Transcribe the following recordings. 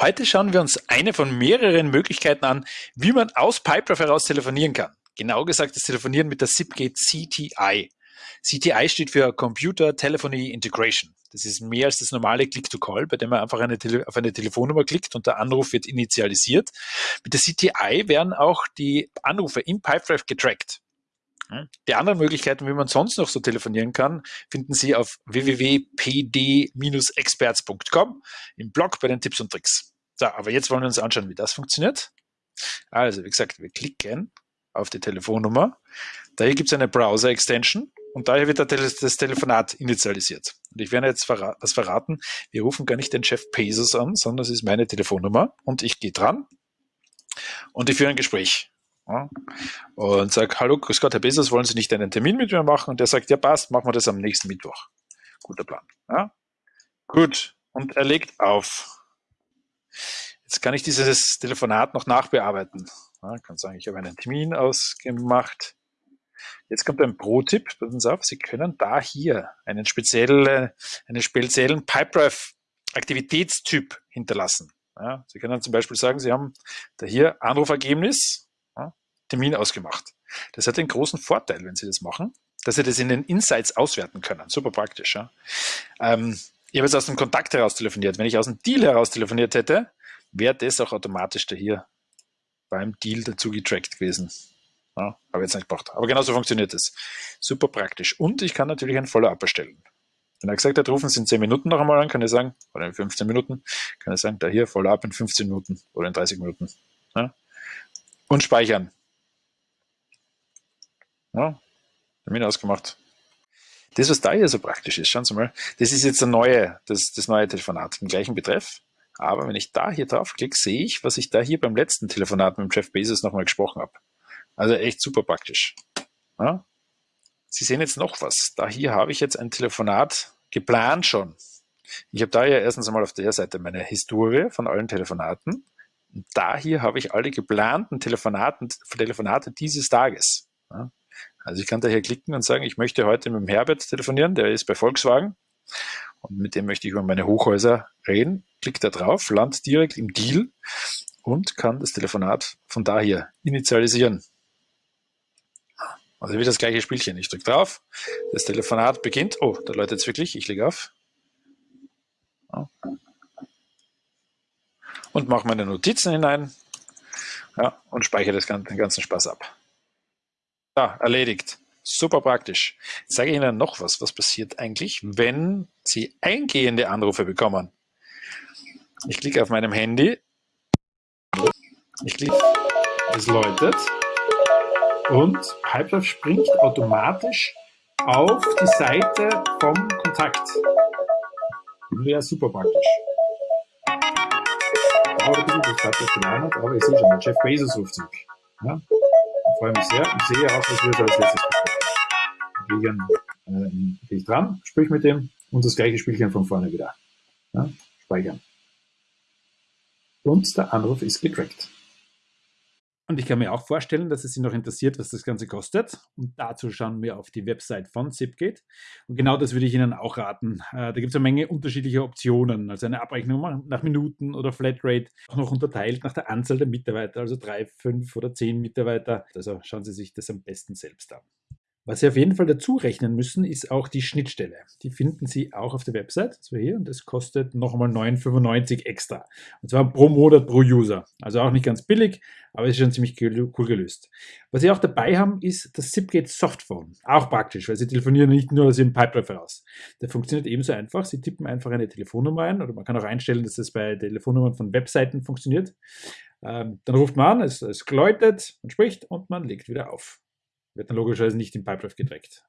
Heute schauen wir uns eine von mehreren Möglichkeiten an, wie man aus Pipedrive heraus telefonieren kann. Genau gesagt das Telefonieren mit der SIP-Gate CTI. CTI steht für Computer Telephony Integration. Das ist mehr als das normale Click-to-Call, bei dem man einfach eine auf eine Telefonnummer klickt und der Anruf wird initialisiert. Mit der CTI werden auch die Anrufe im Pipedrive getrackt. Die anderen Möglichkeiten, wie man sonst noch so telefonieren kann, finden Sie auf www.pd-experts.com im Blog bei den Tipps und Tricks. So, aber jetzt wollen wir uns anschauen, wie das funktioniert. Also, wie gesagt, wir klicken auf die Telefonnummer. Da hier gibt es eine Browser-Extension und daher wird das Telefonat initialisiert. Und ich werde jetzt was verraten. Wir rufen gar nicht den Chef Pesos an, sondern es ist meine Telefonnummer und ich gehe dran und ich führe ein Gespräch. Und sage, hallo, grüß Gott, Herr Bezos, wollen Sie nicht einen Termin mit mir machen? Und der sagt, ja passt, machen wir das am nächsten Mittwoch. Guter Plan. Ja? Gut, und er legt auf. Jetzt kann ich dieses Telefonat noch nachbearbeiten. Ja, kann sagen, ich habe einen Termin ausgemacht. Jetzt kommt ein Pro-Tipp, passen Sie auf, Sie können da hier einen speziellen, einen speziellen Pipedrive-Aktivitätstyp hinterlassen. Ja, Sie können zum Beispiel sagen, Sie haben da hier Anrufergebnis, Termin ausgemacht. Das hat den großen Vorteil, wenn Sie das machen, dass Sie das in den Insights auswerten können. Super praktisch. Ja? Ähm, ich habe jetzt aus dem Kontakt heraus telefoniert. Wenn ich aus dem Deal heraus telefoniert hätte, wäre das auch automatisch da hier beim Deal dazu getrackt gewesen. Ja, habe jetzt nicht gebraucht. Aber genauso funktioniert es. Super praktisch. Und ich kann natürlich ein Follow-up erstellen. Wenn er gesagt hat, rufen Sie in 10 Minuten noch einmal an, kann ich sagen, oder in 15 Minuten, kann ich sagen, da hier Follow-up in 15 Minuten oder in 30 Minuten. Ja. Und speichern. Ja, Termin ausgemacht. Das, was da hier so praktisch ist, schauen Sie mal, das ist jetzt der neue, das, das neue Telefonat, im gleichen Betreff. Aber wenn ich da hier draufklicke, sehe ich, was ich da hier beim letzten Telefonat mit Jeff Bezos nochmal gesprochen habe. Also echt super praktisch. Ja? Sie sehen jetzt noch was. Da hier habe ich jetzt ein Telefonat geplant schon. Ich habe da ja erstens einmal auf der Seite meine Historie von allen Telefonaten. Und da hier habe ich alle geplanten Telefonaten, Telefonate dieses Tages. Ja? Also ich kann da hier klicken und sagen, ich möchte heute mit dem Herbert telefonieren, der ist bei Volkswagen und mit dem möchte ich über meine Hochhäuser reden. Klick da drauf, land direkt im Deal und kann das Telefonat von da hier initialisieren. Also wie das gleiche Spielchen. Ich drücke drauf, das Telefonat beginnt. Oh, da läutet es wirklich. Ich lege auf. Und mache meine Notizen hinein ja, und speichere das, den ganzen Spaß ab. Ja, erledigt. Super praktisch. Jetzt sage ich Ihnen noch was. Was passiert eigentlich, wenn Sie eingehende Anrufe bekommen? Ich klicke auf meinem Handy. Ich klicke, es läutet. Und Pipedrive springt automatisch auf die Seite vom Kontakt. Wäre super praktisch. Dauert ein bisschen, das Pipedrive geladen hat, aber ich sehe schon, der Jeff Bezos ruft zurück. Ja? Freue mich sehr und sehe auch, was wir da als letztes besprechen. Deswegen äh, gehe ich dran, sprich mit dem und das gleiche Spielchen von vorne wieder. Ja, speichern. Und der Anruf ist getrackt. Und ich kann mir auch vorstellen, dass es Sie noch interessiert, was das Ganze kostet. Und dazu schauen wir auf die Website von Zipgate. Und genau das würde ich Ihnen auch raten. Äh, da gibt es eine Menge unterschiedlicher Optionen. Also eine Abrechnung nach Minuten oder Flatrate, auch noch unterteilt nach der Anzahl der Mitarbeiter, also drei, fünf oder zehn Mitarbeiter. Also schauen Sie sich das am besten selbst an. Was Sie auf jeden Fall dazu rechnen müssen, ist auch die Schnittstelle. Die finden Sie auch auf der Website, so hier, und das kostet nochmal 9,95 extra. Und zwar pro Monat pro User. Also auch nicht ganz billig, aber ist schon ziemlich cool gelöst. Was Sie auch dabei haben, ist das Zipgate Softphone. Auch praktisch, weil Sie telefonieren nicht nur aus Ihrem Pipedrive heraus. Der funktioniert ebenso einfach. Sie tippen einfach eine Telefonnummer ein oder man kann auch einstellen, dass das bei Telefonnummern von Webseiten funktioniert. Ähm, dann ruft man an, es, es man spricht und man legt wieder auf. Wird dann logischerweise nicht im Pipedrive gedreckt.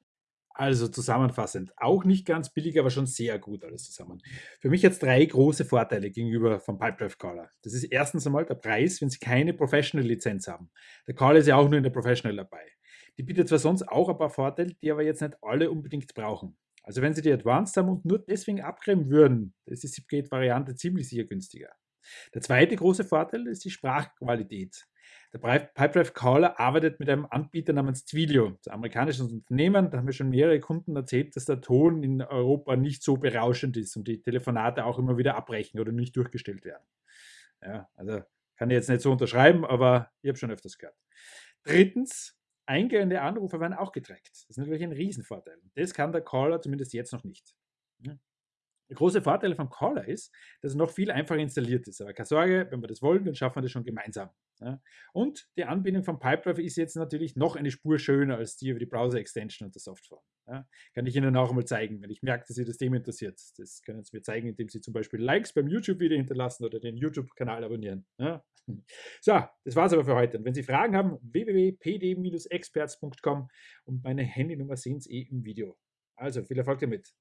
Also zusammenfassend, auch nicht ganz billig, aber schon sehr gut alles zusammen. Für mich jetzt drei große Vorteile gegenüber vom Pipedrive Caller. Das ist erstens einmal der Preis, wenn Sie keine Professional-Lizenz haben. Der Caller ist ja auch nur in der Professional dabei. Die bietet zwar sonst auch ein paar Vorteile, die aber jetzt nicht alle unbedingt brauchen. Also wenn Sie die Advanced haben und nur deswegen abgreifen würden, ist die Zipgate-Variante ziemlich sicher günstiger. Der zweite große Vorteil ist die Sprachqualität. Der Pipedrive Caller arbeitet mit einem Anbieter namens Twilio, ein amerikanisches Unternehmen. Da haben wir schon mehrere Kunden erzählt, dass der Ton in Europa nicht so berauschend ist und die Telefonate auch immer wieder abbrechen oder nicht durchgestellt werden. Ja, also kann ich jetzt nicht so unterschreiben, aber ich habe schon öfters gehört. Drittens, eingehende Anrufe werden auch getrackt. Das ist natürlich ein Riesenvorteil. Das kann der Caller zumindest jetzt noch nicht. Der große Vorteil vom Caller ist, dass es noch viel einfacher installiert ist. Aber keine Sorge, wenn wir das wollen, dann schaffen wir das schon gemeinsam. Ja. Und die Anbindung von Pipedrive ist jetzt natürlich noch eine Spur schöner als die über die Browser-Extension und der Software. Ja. Kann ich Ihnen auch einmal zeigen, wenn ich merke, dass Sie das Thema interessiert. Das können Sie mir zeigen, indem Sie zum Beispiel Likes beim YouTube-Video hinterlassen oder den YouTube-Kanal abonnieren. Ja. So, das war's aber für heute. Und wenn Sie Fragen haben, www.pd-experts.com und meine Handynummer sehen Sie eh im Video. Also viel Erfolg damit.